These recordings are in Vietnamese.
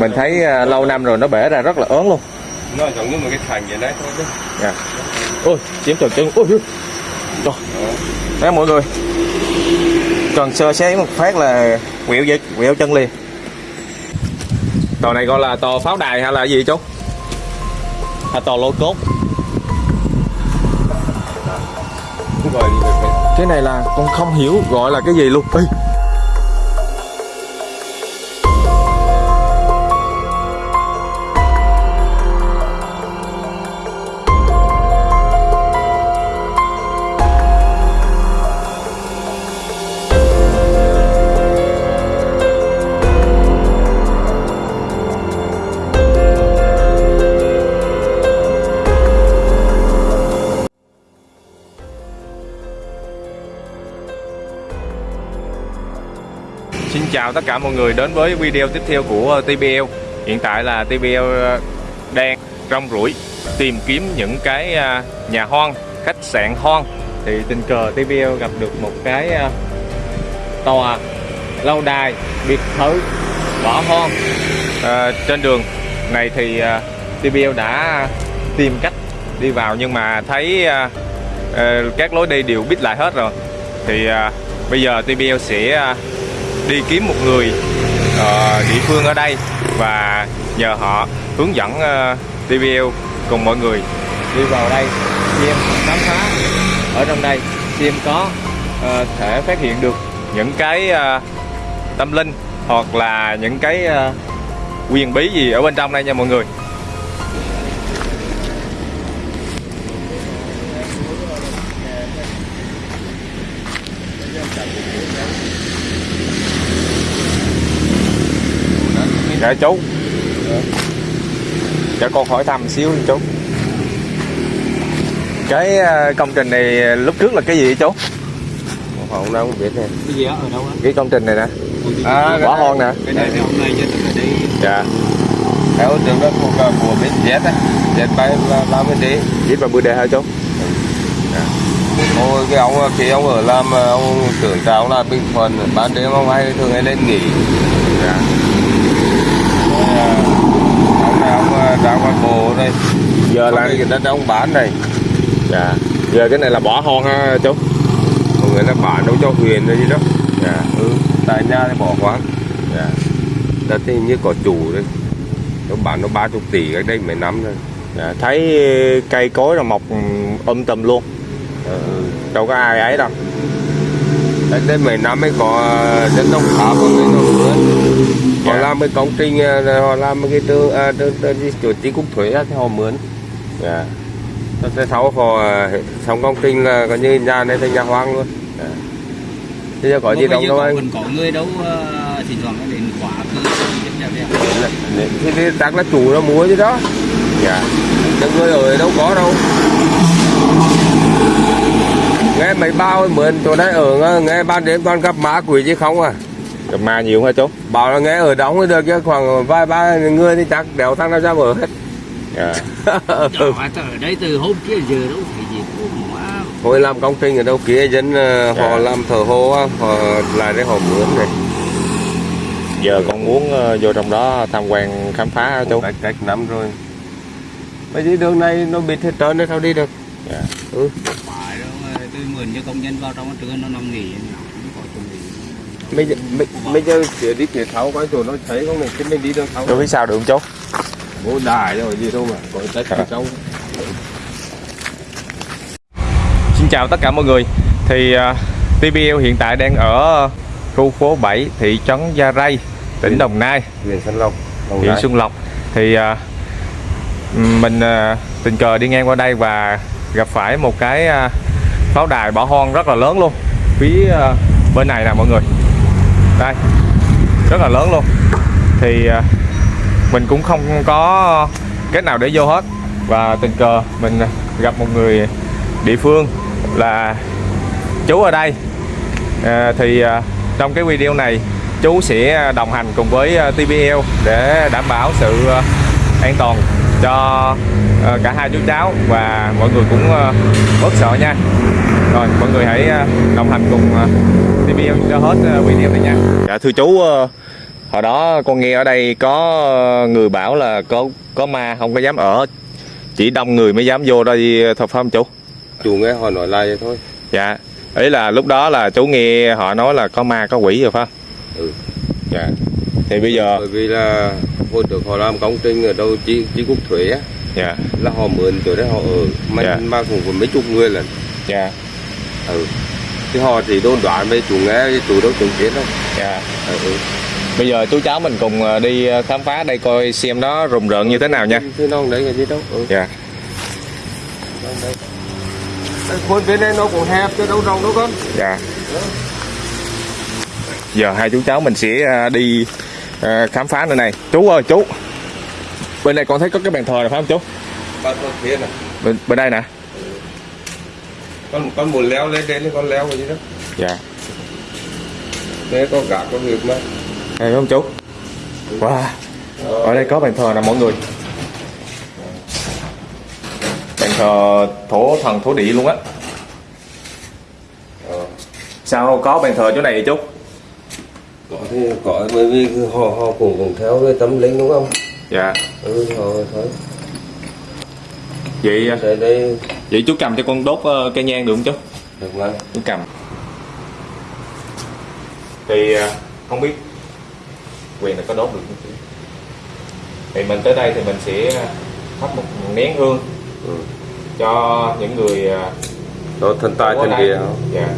mình thấy à, lâu năm rồi nó bể ra rất là ớn luôn nó giống như một cái thành vậy đấy thôi chứ Dạ. Ôi, chiếm tròn chân. Ôi. Trời. Đấy mọi người. Còn sơ xé một phát là quẹo dây, quẹo chân liền. Tàu này gọi là tàu pháo đài hay là gì chú? Hay tàu lôi cốt? Cái này là con không hiểu gọi là cái gì luôn. Ê. chào tất cả mọi người đến với video tiếp theo của ờ, TBL Hiện tại là TBL ờ, đang rong ruổi tìm kiếm những cái ờ, nhà hoang, khách sạn hoang. Thì tình cờ TBL gặp được một cái tòa, lâu đài, biệt thự, bỏ hoang. À, Trên đường này thì TBL đã tìm cách đi vào nhưng mà thấy các lối đi đều bít lại hết rồi. Thì bây giờ TBL sẽ đi kiếm một người uh, địa phương ở đây và nhờ họ hướng dẫn ờ, uh, TVL cùng mọi người đi vào đây xem khám phá. Ở trong đây xem có uh, thể phát hiện được những cái uh, tâm linh hoặc là những cái uh, quyền bí gì ở bên trong đây nha mọi người. Dạ chú. Dạ con hỏi thăm xíu chú. Cái ờ, công trình này lúc trước là cái gì chú? Không đâu không biết nè. Cái gì đó ở đâu á? Cái công trình này nè. À, bỏ hoang nè. cái này thì hôm nay chứ tôi đi. Dạ. Theo trường đó thuộc ờ, của bên Z á. Z bay là làm cái gì viết vào bưu đề hả chú? Ôi cái ông khi ông ở làm ờ, ông trưởng trào là Bình Thuận ban đêm ông hay thường hay lên nghỉ. Dạ Rồi, ờ, ông ra qua bộ đây. Giờ là cái đất ông bán này dạ. Giờ cái này là bỏ hoang ha chú. Mọi người là bán đâu cho huyền rồi gì đó. Dạ. Ừ tại nhà thì bỏ quán dạ. Đất thì như có chủ đấy. Nó bán nó ba chục tỷ cách đây mấy năm rồi. Dạ thấy cây cối là mọc um tùm luôn. Ừ. đâu có ai ấy đâu. Cách đây mấy năm mới có dân đông pháp ở bên nó mướn họ Dạ. làm cái công trình ờ, họ làm cái tư à, tư, chủ tí cục thuế thì họ mướn. Dạ. Thế sau họ ờ, xong công trình là coi như nhà này thành nhà hoang luôn. Dạ. Bây giờ có gì đâu đâu anh. còn có người đâu thỉnh thoảng đến quả cứ thì, thì chắc là chủ nó mua chứ đó. Dạ. Chứ người ở đâu có đâu. Nghe mấy bao mượn chỗ đấy ở nghe ban đêm toàn gặp má quỷ chứ không à gặp ma nhiều hả chú? Bảo là nghe ở đóng mới được chứ khoảng vài ba người thì chắc đéo thằng nào ra ở hết. Dạ. Đó, ở đây từ hôm kia giờ đâu phải gì cũng quá. Hồi làm công trình ở đâu kia dân ờ, họ Dạ. làm thờ hô á họ lại để họ mướn này. Giờ con muốn ờ, vô trong đó tham quan khám phá hả chú? Cách cách năm rồi. Mấy đi đường này nó bịt hết trơn đấy sao đi được? Dạ. Ừ. phải đâu tôi mượn cho công nhân vào trong trưa nó nằm nghỉ bây giờ bây, bây giờ chỉ đi phía tháo coi chỗ nó thấy không? Này chứ mình đi đường tháo chú biết sao được không chú bố đài rồi gì đâu mà có cách Dạ. ở trong Xin chào tất cả mọi người. Thì uh, TBL hiện tại đang ở khu phố 7 thị trấn Gia Rai tỉnh Đồng Nai. Huyện Xuân Lộc huyện. Xuân Lộc. Thì uh, mình uh, tình cờ đi ngang qua đây và gặp phải một cái uh, pháo đài bỏ hoang rất là lớn luôn. Phía uh, bên này nè mọi người đây rất là lớn luôn. Thì à, mình cũng không có cách nào để vô hết. Và tình cờ mình gặp một người địa phương là chú ở đây. À, thì à, trong cái video này chú sẽ đồng hành cùng với à, TBL để đảm bảo sự an toàn cho cả hai chú cháu. Và mọi người cũng bớt sợ nha rồi mọi người hãy à, đồng hành cùng à, TBL cho hết à, video này nha. Dạ thưa chú à, hồi đó con nghe ở đây có người bảo là có có ma không có dám ở. Chỉ đông người mới dám vô đây thôi phải không chú? Chủ nghe họ nói lại vậy thôi. Dạ ý là lúc đó là chú nghe họ nói là có ma có quỷ rồi phải không? Ừ. dạ thì bây giờ bởi vì là hồi trước họ làm công trình ở đâu chi chi cục thuế á. Dạ. Là họ mượn chỗ đấy họ ở. Mà, Dạ. mà cũng mấy chục người lần dạ ừ. thì họ chỉ đôn đoán với chủ nghe chủ đâu chứng kiến đâu. Dạ. Ừ. ừ. bây giờ chú cháu mình cùng ờ, đi ờ, khám phá đây coi xem nó rùng rợn như thế nào nha. Thế không đấy cái gì đâu. Ừ. dạ. Khuôn bên đây nó cũng hẹp chứ đâu rộng đâu con. Dạ. Giờ hai chú cháu mình sẽ ờ, đi khám phá nơi này. Chú ơi chú. Bên này con thấy có cái bàn thờ này phải không chú? Phía này bên, bên đây nè con con muốn leo lên đến thì con leo cái gì đó. Dạ. Đấy có gạt có việc mà. Phải không chú? Wow. Ở đây có bàn thờ nè mọi người. Bàn thờ thổ thần thổ địa luôn á. Ờ. sao có bàn thờ chỗ này vậy chú? Có thì có bởi vì họ họ cũng cũng theo cái tâm linh đúng không? Dạ. Ừ họ thôi. Vậy đây đây vậy chú cầm cho con đốt ờ, cây nhang được không chú? Được mà. Chú cầm. Thì ờ, không biết quyền là có đốt được không chú? Thì mình tới đây thì mình sẽ thắp một nén hương ừ. cho những người ờ, đó thần tài đây. địa dạ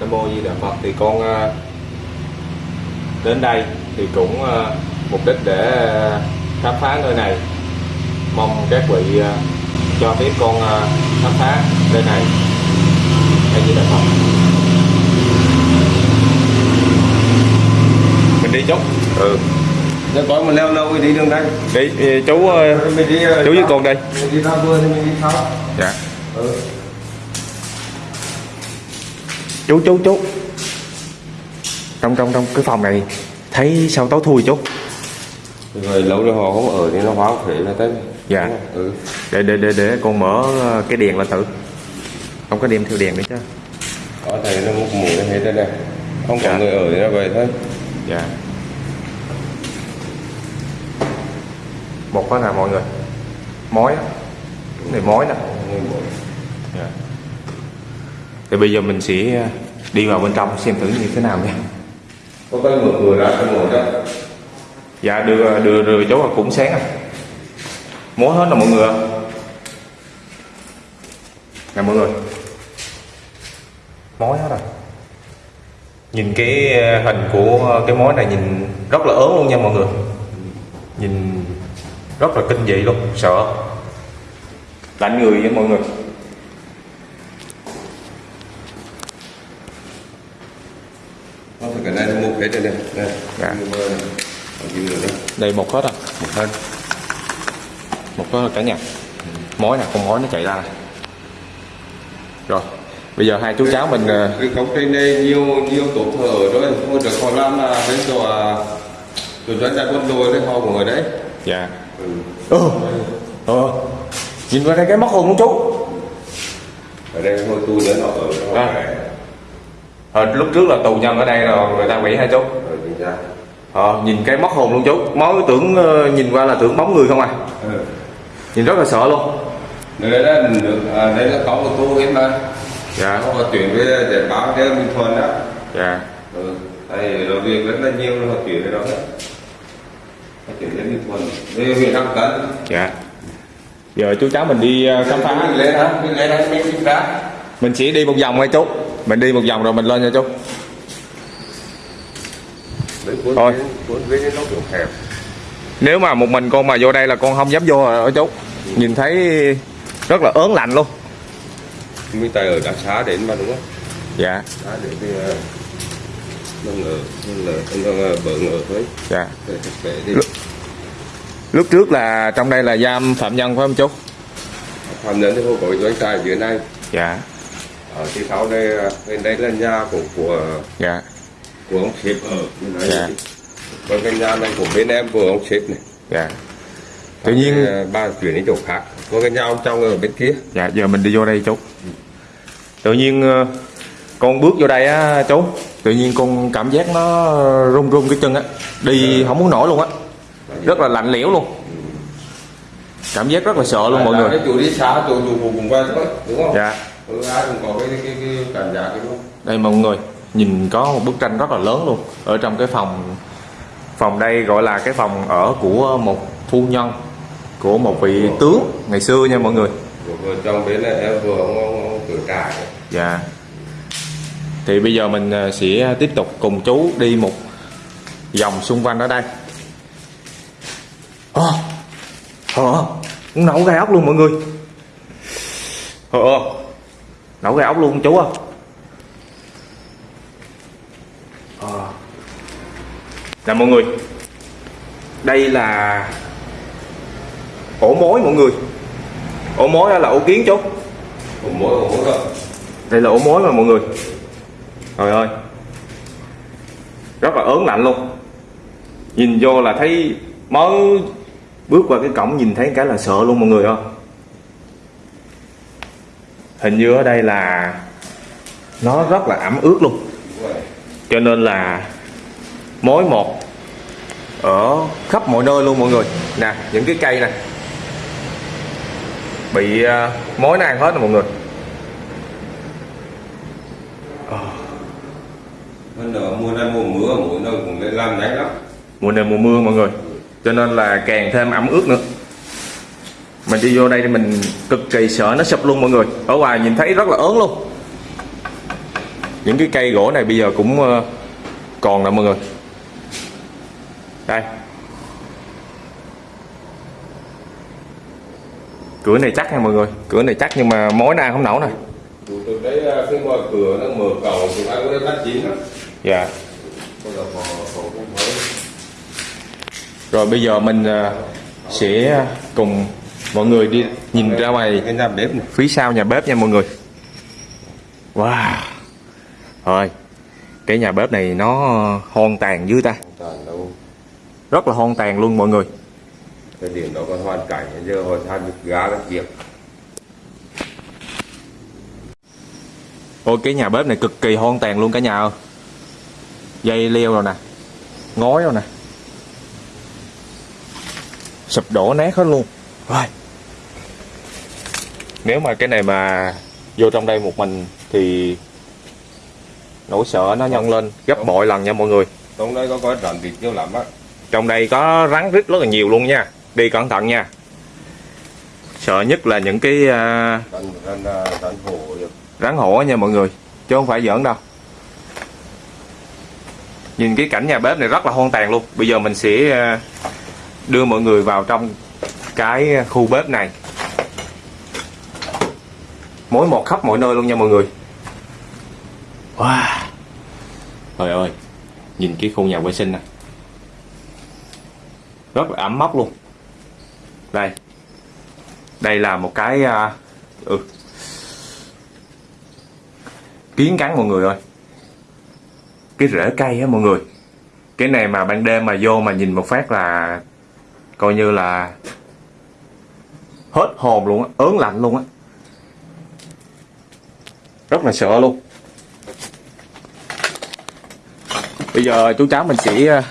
Nam mô Di Đà Phật thì con ờ, đến đây thì cũng ờ, mục đích để ờ, khám phá nơi này. Mong các vị cho phép con khám phá nơi này. Hay Di Đà Phật mình đi chút ừ. Nếu có mà leo lâu thì đi đường đây. Đi chú mình đi chú với con đây. mình đi ra vườn thì mình đi sau. Dạ. Ừ. chú chú chú trong trong trong cái phòng này thấy sao tối thui chú rồi lâu rồi họ không ở thì nó hoang phế là tới Dạ. ừ. để để để để con mở ờ, cái đèn lên thử. Không có đem theo đèn nữa chứ? Có thể nó mục mùi nó hết đây này. Không có Dạ. người ở thì nó vậy thôi. Dạ. Một đó là mọi người? Mối á. Cái này mối nè. Dạ. thì bây giờ mình sẽ đi vào bên trong xem thử như thế nào nha có cái mở cửa ra cái ngồi đó. Dạ đưa đưa đưa cháu cũng sáng à mối hết là mọi người ạ. nè mọi người. Mối hết rồi. Nhìn cái ờ, hình của cái mối này nhìn rất là ớn luôn nha mọi người. Nhìn rất là kinh dị luôn sợ. Lạnh người với mọi người có thể cái này mục hết đây này đây Dạ. Đây một hết à? Một hết. Một hết cả nhà. Mối nè con mối nó chạy ra. Nè rồi bây giờ hai chú cháu mình ờ, cái công trình này nhiều nhiều tổ thờ rồi hồi được họ làm là chỗ à, chỗ doanh đại quân đội đấy họ cũng ở đấy. Dạ. Ừ. ừ ờ nhìn vào đây cái móc hồn luôn chú. Ở đây hồi tu nữa họ ở À. à. lúc trước là tù nhân ở đây rồi người ta quỷ hai chú chính ra. Ờ, nhìn cái móc hồn luôn chú. Mới tưởng ờ, nhìn qua là tưởng bóng người không à? Ừ. nhìn rất là sợ luôn. Đây là được à, đây là có một tu hết mà. Dạ. Họ chuyển về để báo cho Minh Thuận đó. Dạ. Ừ. đây là việc rất là nhiều họ chuyển về đó. Họ chuyển đến Minh Thuận về huyện Nam Tấn dạ. Giờ chú cháu mình đi ờ, khám phá. Mình lên hả? Mình lên hả? Mình ra mình chỉ đi một vòng thôi chú mình đi một vòng rồi mình lên nha chú. Thôi. nếu mà một mình con mà vô đây là con không dám vô rồi đó chú. Nhìn thấy rất là ớn lạnh luôn. Mình tại ở đặc xá đến mà đúng không? Dạ. Xá đến thì ờ, nó ngờ nó ngờ ngờ thôi. Dạ. Lúc- lúc trước là trong đây là giam phạm nhân phải không chú? Phạm nhân thì không có doanh trại dưới này dạ ở thì sau đây bên đây là nhà của của dạ. của ông sếp. Ở bên đấy Dạ. còn cái nhà này của bên em của ông sếp này. Dạ. Tự nhiên à, ba chuyển đến chỗ khác. Có cái nhà ông trong ở bên kia. Dạ giờ mình đi vô đây chú. Tự nhiên ờ, con bước vô đây á chú. Tự nhiên con cảm giác nó run run cái chân á. Đi không muốn nổi luôn á. Rất là lạnh lẽo luôn. Cảm giác rất là sợ luôn mọi người. chủ đi xa chủ chủ cùng về thôi đúng không? Dạ ừ, ai cũng có cái cái, cái cảm giác cái đúng đây mọi người nhìn có một bức tranh rất là lớn luôn. Ở trong cái phòng phòng đây gọi là cái phòng ở của một phu nhân của một vị tướng ngày xưa nha mọi người. Vợ chồng bên này em vừa ông ông, ông cửa trại dạ. Thì bây giờ mình ờ, sẽ tiếp tục cùng chú đi một vòng xung quanh ở đây. Ờ ờ cũng nấu gai ốc luôn mọi người. Ờ ờ nấu gai ốc luôn chú à ờ. Nè mọi người. Đây là ổ mối mọi người. Ổ mối là ổ kiến chú. Của mỗi của mỗi rồi đây là ổ mối mà mọi người. Trời ơi. Rất là ớn lạnh luôn. Nhìn vô là thấy mới bước qua cái cổng nhìn thấy cái là sợ luôn mọi người ơi hình như ở đây là nó rất là ẩm ướt luôn. Cho nên là mối một ở khắp mọi nơi luôn mọi người. Nè những cái cây này bị uh, mối nó ăn hết rồi mọi người. Nữa mùa này mùa mưa mỗi nơi cũng lên làm nhanh lắm. Mùa này mùa mưa mọi người. Cho nên là càng thêm ẩm ướt nữa mình đi vô đây thì mình cực kỳ sợ nó sụp luôn mọi người. Ở ngoài nhìn thấy rất là ớn luôn. Những cái cây gỗ này bây giờ cũng ờ, còn nè mọi người. Đây. Cửa này chắc nha mọi người. Cửa này chắc nhưng mà mối nó ăn không nổi nè. Tụi tôi đấy khi mở cửa nó mở cầu thì ai có đây bắt chín lắm. Dạ. Rồi bây giờ mình ờ, sẽ cùng mọi người đi nhìn ra ngoài. Cái nhà bếp này. Phía sau nhà bếp nha mọi người. Wow. Thôi cái nhà bếp này nó hoang tàn dữ ta. Rất là hoang tàn luôn mọi người. Thời điểm đó còn hoàn cảnh giờ họ than gá các việc ôi cái nhà bếp này cực kỳ hoang tàn luôn cả nhà ơi. Dây leo rồi nè ngói rồi nè. Sụp đổ nát hết luôn. Rồi nếu mà cái này mà vô trong đây một mình thì nỗi sợ nó nhân lên gấp bội lần nha mọi người. Trong đây có có rắn vịt nhiều lắm á. Trong đây có rắn rít rất là nhiều luôn nha. Đi cẩn thận nha. Sợ nhất là những cái à, rắn rắn rắn hổ rắn hổ nha mọi người chứ không phải giỡn đâu. Nhìn cái cảnh nhà bếp này rất là hoang tàn luôn. Bây giờ mình sẽ à, đưa mọi người vào trong cái khu bếp này mỗi một khắp mọi nơi luôn nha mọi người. Wow. Trời ơi nhìn cái khu nhà vệ sinh này rất là ấm mốc luôn. Đây. Đây là một cái à, ừ, kiến cắn mọi người ơi. Cái rễ cây á mọi người. Cái này mà ban đêm mà vô mà nhìn một phát là coi như là hết hồn luôn á ớn lạnh luôn á rất là sợ luôn. Bây giờ chú cháu mình sẽ ờ,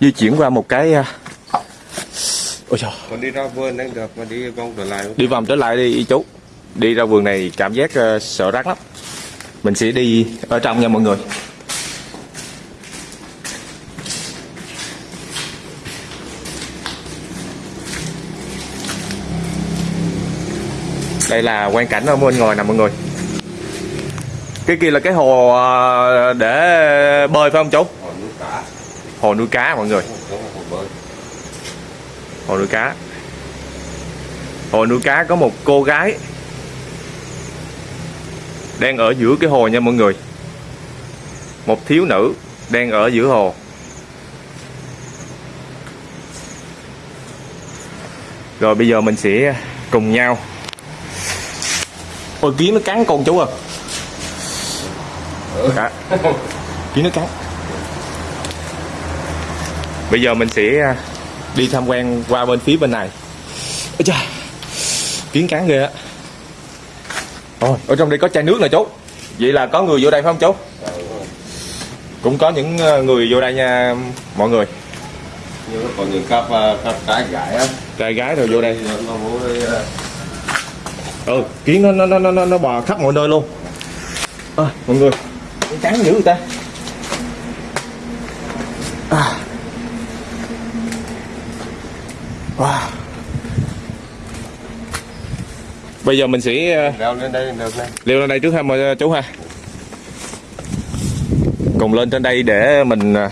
di chuyển qua một cái ờ, ôi trời. Còn đi ra vườn đang được mà đi vòng trở lại đi vòng trở lại đi chú. Đi ra vườn này cảm giác ờ, sợ rắn lắm. Mình sẽ đi ở trong nha mọi người. Đây là quan cảnh ở bên ngoài nè mọi người cái kia là cái hồ ờ, để bơi phải không chú? Họ nuôi cá. Hồ nuôi cá mọi người. Hồ hồ nuôi cá. Hồ nuôi cá có một cô gái đang ở giữa cái hồ nha mọi người. Một thiếu nữ đang ở giữa hồ. Rồi bây giờ mình sẽ cùng nhau. Ôi kiến nó cắn con chú à Cả. kiến nó cắn bây giờ mình sẽ à, đi tham quan qua bên phía bên này. Ôi chà, kiến cắn ghê á. Ôi, ở trong đây có chai nước nè chú. Vậy là có người vô đây phải không chú? Cũng có những ờ, người vô đây nha mọi người. Nhưng còn những cặp à, cặp cái gái á. Trai gái rồi vô đây. À, ừ kiến nó nó nó nó nó bò khắp mọi nơi luôn. À, mọi người Cắn dữ người ta? À. wow. bây giờ mình sẽ ờ, leo lên đây được này leo lên đây trước ha mọi chú ha. Cùng lên trên đây để mình à,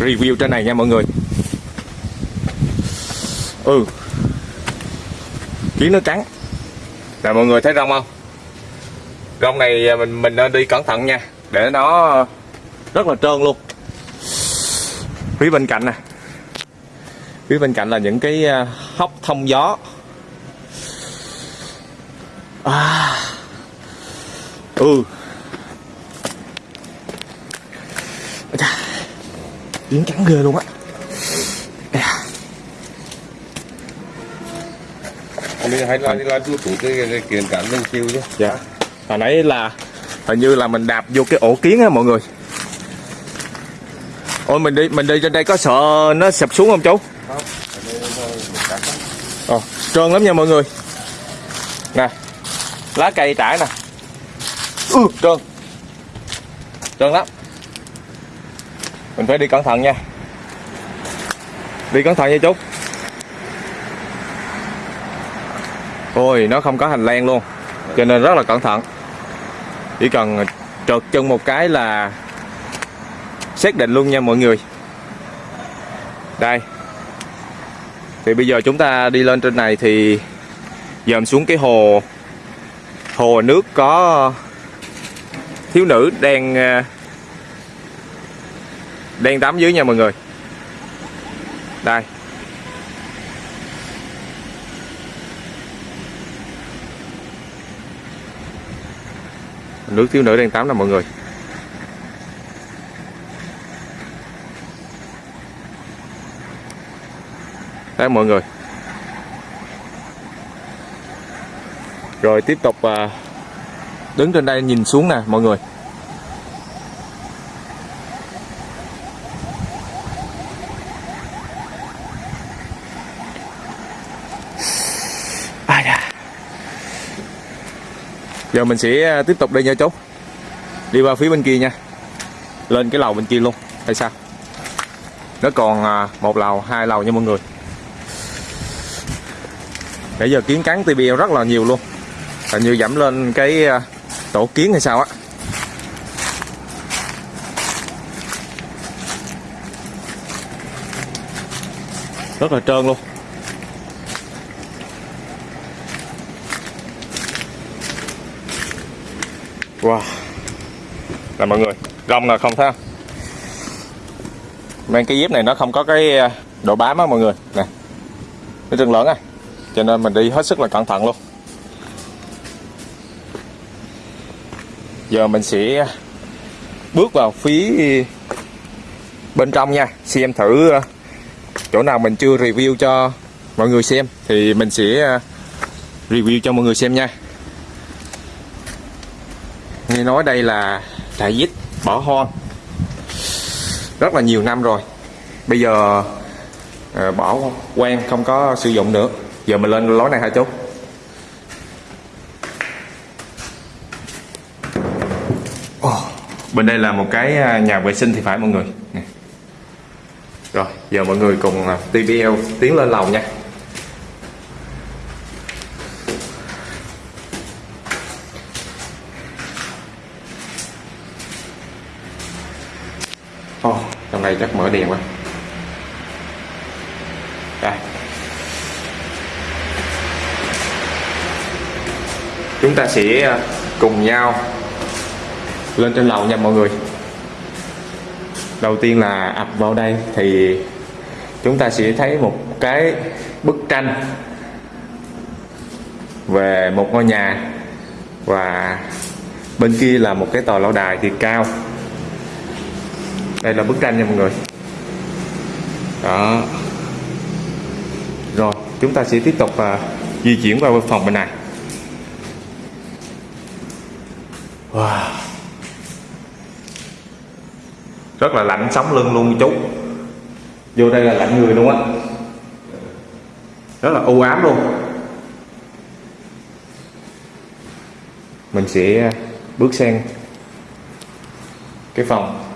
review trên này nha mọi người. Ừ. Kiến nó cắn nè mọi người thấy rong không rong này à, mình mình nên đi cẩn thận nha. Để nó rất là trơn luôn. Phía bên cạnh nè. Phía bên cạnh là những cái à, hốc thông gió. À. Ừ. Kiến cắn ghê luôn á. Mình hay là là chú chủ cái, kiện cản lên chiêu chứ? Dạ hồi nãy là hình như là mình đạp vô cái ổ kiến á mọi người. Ôi mình đi mình đi trên đây có sợ nó sập xuống không chú? Ờ, trơn lắm nha mọi người. Nè lá cây trải nè. Ừ, trơn. Trơn lắm. Mình phải đi cẩn thận nha. Đi cẩn thận nha chú. Ôi nó không có hành lang luôn cho nên rất là cẩn thận chỉ cần trượt chân một cái là xác định luôn nha mọi người. Đây. Thì bây giờ chúng ta đi lên trên này thì dòm xuống cái hồ hồ nước có thiếu nữ đang ờ, đang tắm dưới nha mọi người. Đây. Nước thiếu nữ đang tắm nè mọi người. Đấy, mọi người. Rồi tiếp tục à, đứng trên đây nhìn xuống nè, mọi người. Giờ mình sẽ à, tiếp tục đi nha chú. Đi qua phía bên kia nha. Lên cái lầu bên kia luôn, hay sao? Nó còn à, một lầu, hai lầu nha mọi người. Nãy giờ kiến cắn TBL rất là nhiều luôn. Hình như giảm lên cái à, tổ kiến hay sao á. Rất là trơn luôn. Wow. Là mọi người Rong là không thấy không Mang cái dép này nó không có cái ờ, độ bám á, mọi người. Nè Nó trơn lớn à Cho nên mình đi hết sức là cẩn thận luôn. Giờ mình sẽ Bước vào phía Bên trong nha, Xem thử ờ, Chỗ nào mình chưa review cho Mọi người xem. Thì mình sẽ ờ, Review cho mọi người xem nha nghe nói đây là trại vít bỏ hoang. Rất là nhiều năm rồi. Bây giờ à, bỏ quen không có sử dụng nữa. Giờ mình lên lối này hả chú? Oh, bên đây là một cái à, nhà vệ sinh thì phải mọi người. Nè. rồi giờ mọi người cùng à, TBL tiến lên lầu nha. Trong chắc mở đèn quá. Đây. Chúng ta sẽ à, cùng nhau Lên trên lầu nha mọi người. Đầu tiên là ập vào đây Thì chúng ta sẽ thấy một cái bức tranh Về một ngôi nhà và bên kia là một cái tòa lâu đài thì cao đây là bức tranh nha mọi người. Đó. Rồi chúng ta sẽ tiếp tục à, di chuyển qua phòng bên này. Wow. rất là lạnh sống lưng luôn chú. vô đây là lạnh người luôn á. Rất là u ám luôn. Mình sẽ à, bước sang cái phòng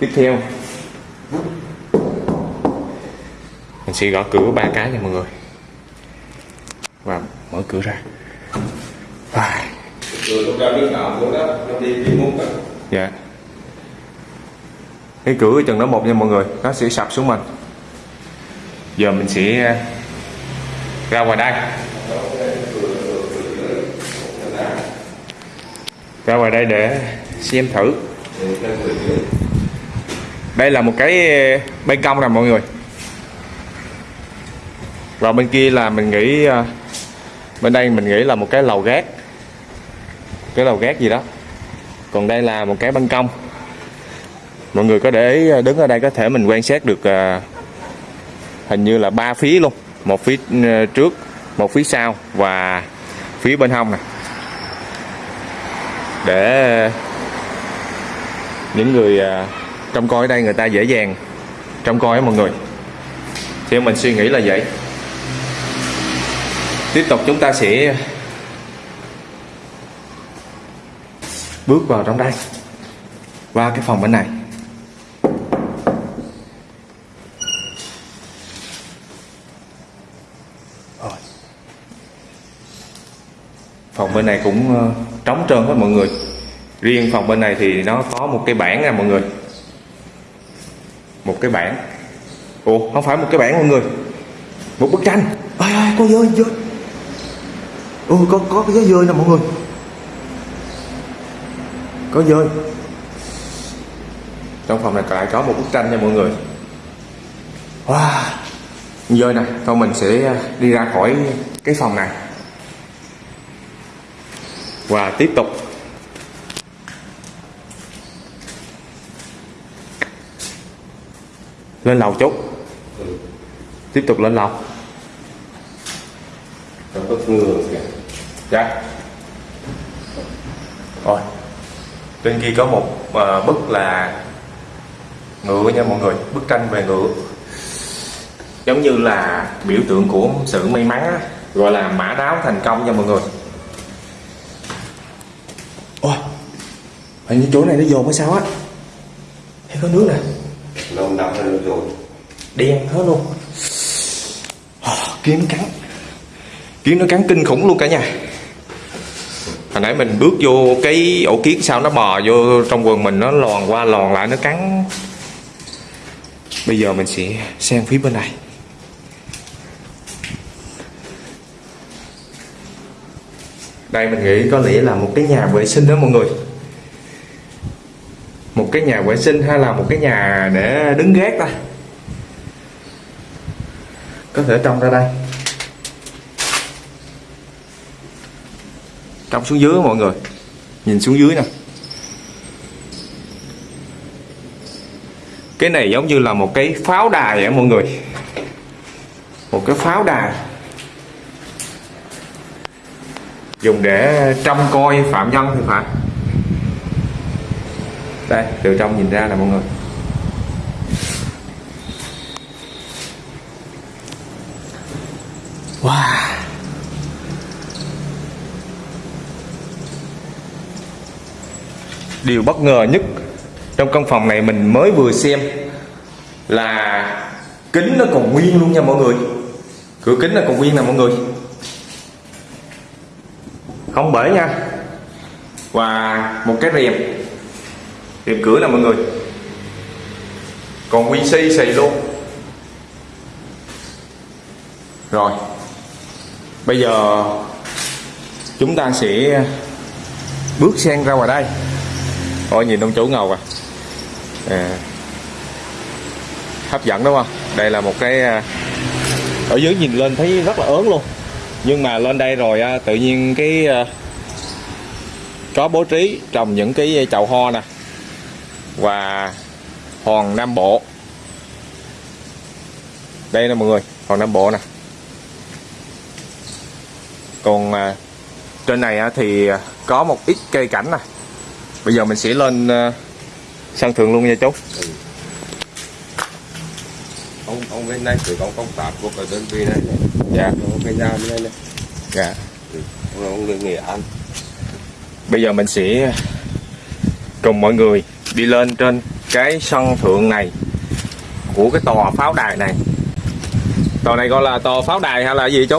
tiếp theo. Mình sẽ gõ cửa ba cái nha mọi người. Và mở cửa ra. À, đó dạ. Cái cửa chừng đó một nha mọi người nó sẽ sập xuống mình. Giờ mình sẽ ra ngoài đây. Ra ngoài đây để xem thử đây là một cái eh, ban công nè mọi người. Và bên kia là mình nghĩ à, bên đây mình nghĩ là một cái lầu gác. Cái lầu gác gì đó. Còn đây là một cái ban công. Mọi người có để ý à, đứng ở đây có thể mình quan sát được à, hình như là ba phía luôn. Một phía trước, một phía sau và phía bên hông nè. Để những người trong coi ở đây người ta dễ dàng. Trong coi á mọi người. Thì mình suy nghĩ là vậy. Tiếp tục chúng ta sẽ bước vào trong đây. Qua cái phòng bên này. Phòng bên này cũng ờ, trống trơn hết mọi người. Riêng phòng bên này thì nó có một cái bảng nè mọi người một cái bảng. Ủa, không phải một cái bảng mọi người. Một bức tranh. Ơi ơi có dơi dơi ừ có có cái dơi nè mọi người. Có dơi trong phòng này lại có một bức tranh nha mọi người. Wow. Dơi nè, thôi mình sẽ à, đi ra khỏi cái phòng này. Và tiếp tục. Lên lầu chút. Tiếp tục lên lầu. Ngừa kìa. Dạ. Rồi. Trên kia có một ờ, bức là ngựa nha mọi người. Bức tranh về ngựa. Giống như là biểu tượng của sự may mắn á, gọi là mã đáo thành công nha mọi người. Ôi. Hình như chỗ này nó dồn hay sao á? Thấy có nước nè lâu nằm hơn rồi đen hết luôn. Ờ, kiếm nó cắn. Kiến nó cắn kinh khủng luôn cả nhà. Hồi nãy mình bước vô cái ổ kiến sao nó bò vô trong quần mình, nó lòn qua lòn lại, nó cắn. Bây giờ mình sẽ sang phía bên này. Đây mình nghĩ có lẽ là một cái nhà vệ sinh đó mọi người một cái nhà vệ sinh hay là một cái nhà để đứng gác ta? Có thể trông ra đây. Trông xuống dưới mọi người. Nhìn xuống dưới nè. Cái này giống như là một cái pháo đài vậy mọi người. Một cái pháo đài. Dùng để trông coi phạm nhân thì phải đây từ trong nhìn ra nè mọi người. Wow. Điều bất ngờ nhất trong căn phòng này mình mới vừa xem là kính nó còn nguyên luôn nha mọi người. Cửa kính nó còn nguyên nè mọi người. Không bể nha. Và một cái rèm tiệm cửa nè mọi người. Còn nguyên si xì luôn. Rồi. Bây giờ chúng ta sẽ bước sang ra ngoài đây. Ôi, nhìn ông chủ ngầu à. à. Hấp dẫn đúng không? Đây là một cái à, ở dưới nhìn lên thấy rất là ớn luôn. Nhưng mà lên đây rồi à, tự nhiên cái à, có bố trí trồng những cái chậu hoa nè và hòn nam bộ. Đây nè mọi người hòn nam bộ nè. Còn à, trên này á, thì có một ít cây cảnh nè. Bây giờ mình sẽ lên à, sân thượng luôn nha chú. Ông ông bên này thì có công tác của cái đơn vị này dạ. Cái nhà bên này này. Dạ. Ông, ông người nghệ an bây giờ mình sẽ cùng mọi người đi lên trên cái sân thượng này của cái tòa pháo đài này. Tòa này gọi là tòa pháo đài hay là gì chú?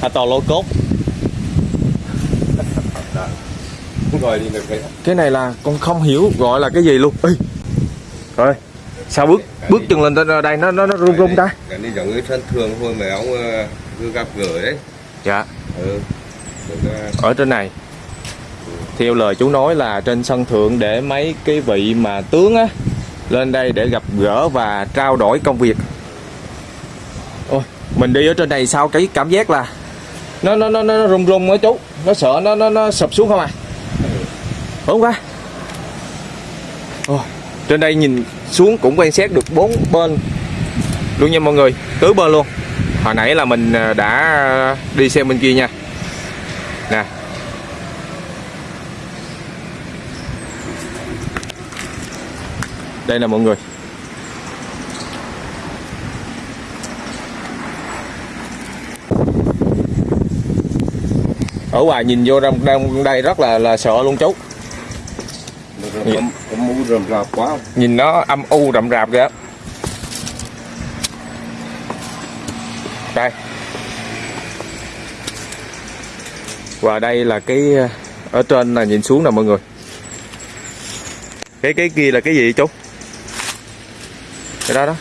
Hay tòa lô cốt. Đi cái cái này là con không hiểu gọi là cái gì luôn. Ê, rồi sao bước bước chân lên trên đây nó nó nó rung rung ta? cái này giống như sân thường thôi mà ông ờ, cứ gặp gỡ đấy dạ. Ừ. Ờ, ở trên này theo lời chú nói là trên sân thượng để mấy cái vị mà tướng á lên đây để gặp gỡ và trao đổi công việc. Ôi mình đi ở trên này sao cái cảm giác là nó nó nó nó rung rung á chú. Nó sợ nó nó nó sụp xuống không à? Đúng quá. Ôi, trên đây nhìn xuống cũng quan sát được bốn bên luôn nha mọi người. Tứ bên luôn. Hồi nãy là mình à, đã đi xem bên kia nha. Đây là mọi người. Ở ngoài nhìn vô trong trong đây rất là là sợ luôn chú. Có, có mũ rầm rạp quá. Nhìn nó âm u rậm rạp kìa. Đây. Và đây là cái ở trên là nhìn xuống nè mọi người. Cái cái kia là cái gì chú cái đó đó.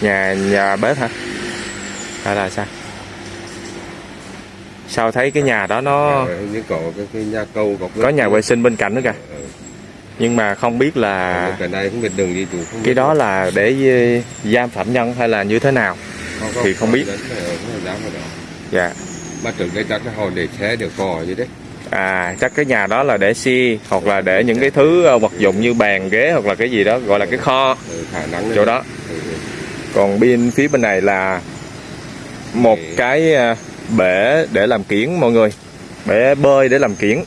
Nhà nhà bếp hả? Hay là sao? Sao thấy cái nhà đó nó Ờ, như có cái, cái nhà vệ sinh bên cạnh nữa kìa. Ừ. nhưng mà không biết là cái này không biết đường chủ không cái đó là để ờ, giam phạm nhân hay là như thế nào? Thì không biết. Ờ, không dám vào đó. dạ. Mà trước đây chắc họ để xe để cò gì đấy à chắc cái nhà đó là để xe hoặc là để những cái thứ ờ, vật dụng như bàn ghế hoặc là cái gì đó gọi là cái kho. Chỗ đó. Ừ, ừ. còn bên phía bên này là một cái ờ, bể để làm kiển mọi người. Bể bơi để làm kiển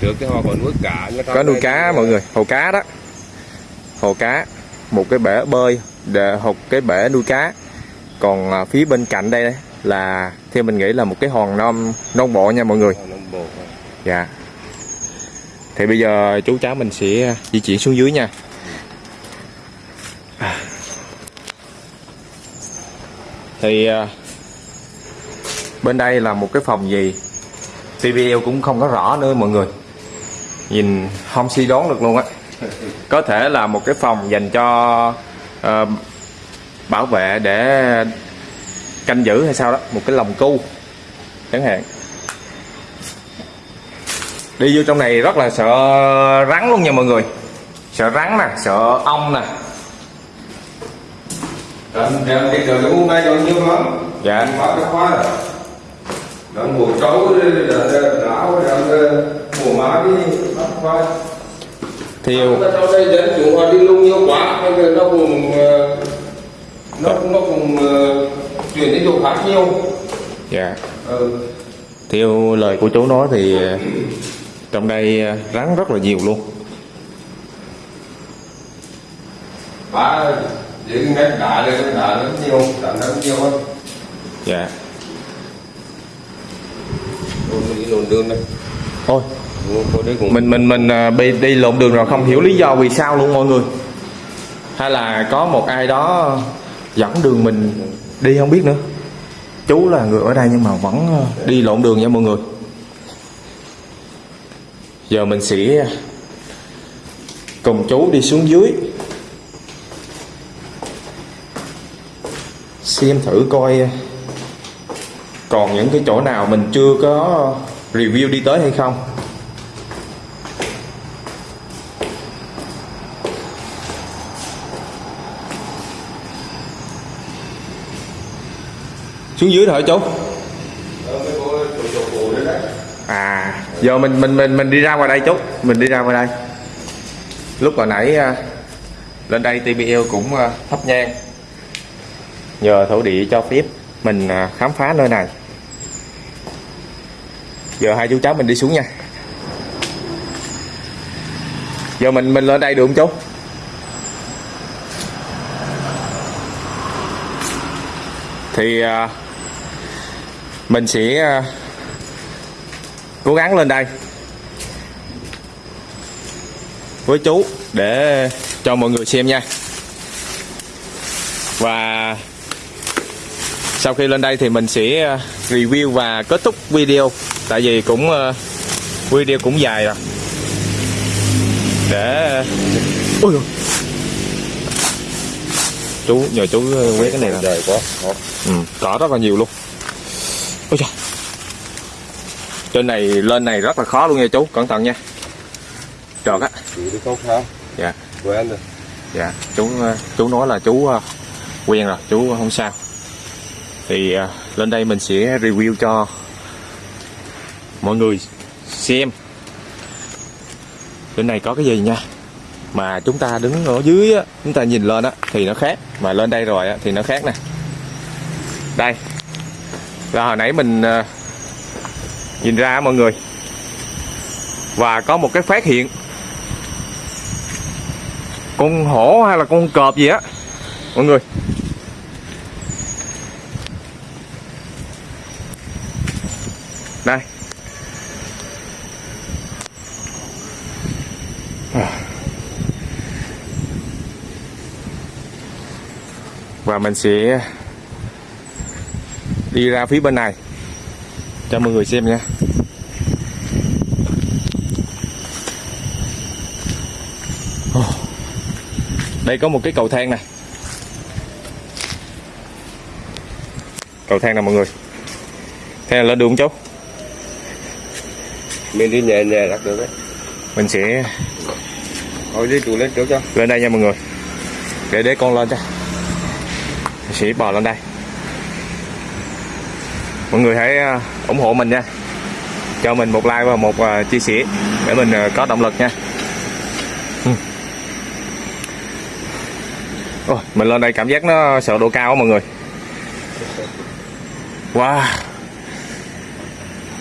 trước cái họ còn nuôi cá có nuôi cá mọi người. Hồ cá đó. Hồ cá. Một cái bể bơi để một cái bể nuôi cá. Còn phía bên cạnh đây là theo mình nghĩ là một cái hòn non non bộ nha mọi người. Thôi. dạ. Thì bây giờ chú cháu mình sẽ di chuyển xuống dưới nha. À. thì à, bên đây là một cái phòng gì? TVL cũng không có rõ nữa mọi người. Nhìn không suy đoán được luôn á. Có thể là một cái phòng dành cho ờ, bảo vệ để canh giữ hay sao đó một cái lồng cu chẳng hạn đi vô trong này rất là sợ rắn luôn nha mọi người sợ rắn nè sợ ong nè dạ mùa trấu đàn đảo đàn mùa má đi bắt khoa theo Ở trong đây dân chúng họ đi lung nhiều quá bây giờ nó cũng ờ, nó nó cũng ờ, chuyển đến chỗ khác nhiều. Dạ. Ừ. theo lời của chú nói thì ờ, trong đây ờ, rắn rất là nhiều luôn. Ba những cái đá lên đá lớn nhiều đá lớn nhiều hơn. Dạ. Đường thôi. Cũng mình mình mình ờ, bị đi lộn đường rồi không hiểu lý do vì sao luôn mọi người. Hay là có một ai đó dẫn đường mình đi không biết nữa. Chú là người ở đây nhưng mà vẫn ờ, đi lộn đường nha mọi người. Giờ mình sẽ ờ, cùng chú đi xuống dưới. Xem thử coi ờ, còn những cái chỗ nào mình chưa có review đi tới hay không. Xuống dưới thôi chú à giờ mình mình mình mình đi ra ngoài đây chút mình đi ra ngoài đây. Lúc hồi nãy à, lên đây TBL cũng thấp thắp nhang. Nhờ thổ địa cho phép mình à, khám phá nơi này. Giờ hai chú cháu mình đi xuống nha. Giờ mình mình lên đây được không chú thì mình sẽ à, cố gắng lên đây. Với chú để cho mọi người xem nha. Và sau khi lên đây thì mình sẽ à, review và kết thúc video. Tại vì cũng à, video cũng dài rồi. Để ôi dồi. chú nhờ chú quét cái này là Trời quá. Ừ, cỏ rất là nhiều luôn ôi trời. Trên này lên này rất là khó luôn nha chú cẩn thận nha. Trượt á. Chị đi không sao? dạ. Quen rồi. dạ chú ờ, chú nói là chú ờ, quen rồi chú không sao. Thì ờ, lên đây mình sẽ review cho mọi người xem. Trên này có cái gì nha? Mà chúng ta đứng ở dưới á, chúng ta nhìn lên á thì nó khác. Mà lên đây rồi á thì nó khác nè. Đây là hồi nãy mình ờ, nhìn ra mọi người. Và có một cái phát hiện. Con hổ hay là con cọp gì á, mọi người. Đây. Và mình sẽ đi ra phía bên này. Cho mọi người xem nha. Đây có một cái cầu thang này cầu thang nè mọi người. Thế là lên đường chú Mình đi nhẹ nhẹ đặt được đấy. mình sẽ Thôi đi tụi lên trước cho. lên đây nha mọi người. Để để con lên cho. Mình sẽ bò lên đây mọi người hãy à, ủng hộ mình nha. Cho mình một like và một à, chia sẻ để mình à, có động lực nha. Ừ. Ôi, mình lên đây cảm giác nó sợ độ cao á mọi người. Wow.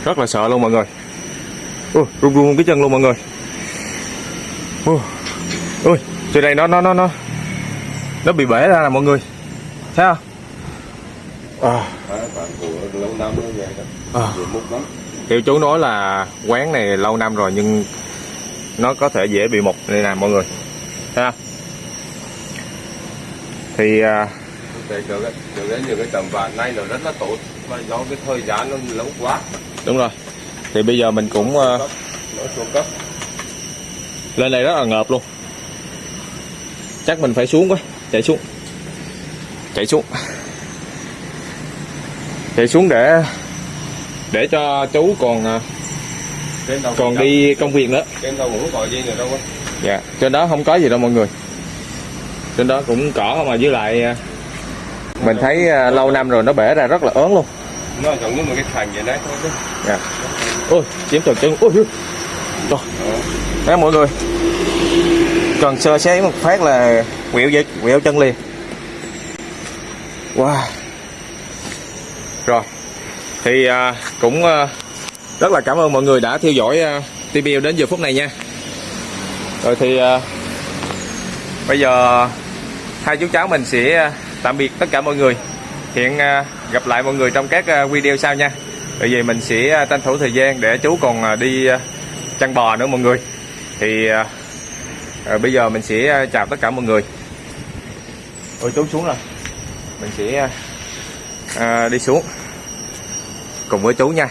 Rất là sợ luôn mọi người. Ui, run run cái chân luôn mọi người. Ui, ui trên đây nó nó nó nó nó bị bể ra nè mọi người. Thấy không? À, Lâu năm nó vậy đó. à. Múc lắm. Kiểu chú nói là quán này lâu năm rồi nhưng nó có thể dễ bị mục đây nè mọi người. Không? Thì à, chỗ cái chỗ cái nhiều cái tầm vàng này nó rất là tốt. Mà do cái thời gian nó lâu quá. Đúng rồi. Thì bây giờ mình cũng à, nó xuống cấp. lên đây rất là ngợp luôn. Chắc mình phải xuống quá chạy xuống. Chạy xuống chạy xuống để để cho chú còn à, còn đi công việc nữa. Dạ trên đó không có gì đâu mọi người. Trên đó cũng cỏ mà với lại à, mình thấy à, lâu năm rồi nó bể ra rất là ớn luôn. Nó giống như một cái thành vậy đấy thôi dạ. Ôi chiếm trượt chân. Ôi Trời. Đấy, mọi người cần sơ xé một phát là quẹo dây quẹo chân liền. Wow rồi. Thì à, cũng à, rất là cảm ơn mọi người đã theo dõi à, TPL đến giờ phút này nha. Rồi thì à, bây giờ hai chú cháu mình sẽ à, tạm biệt tất cả mọi người. Hiện à, gặp lại mọi người trong các à, video sau nha. Bởi vì mình sẽ à, tranh thủ thời gian để chú còn à, đi à, chăn bò nữa mọi người. Thì à, à, bây giờ mình sẽ à, chào tất cả mọi người. Ôi chú xuống rồi. Mình sẽ à, à, đi xuống. Cùng với chú nha.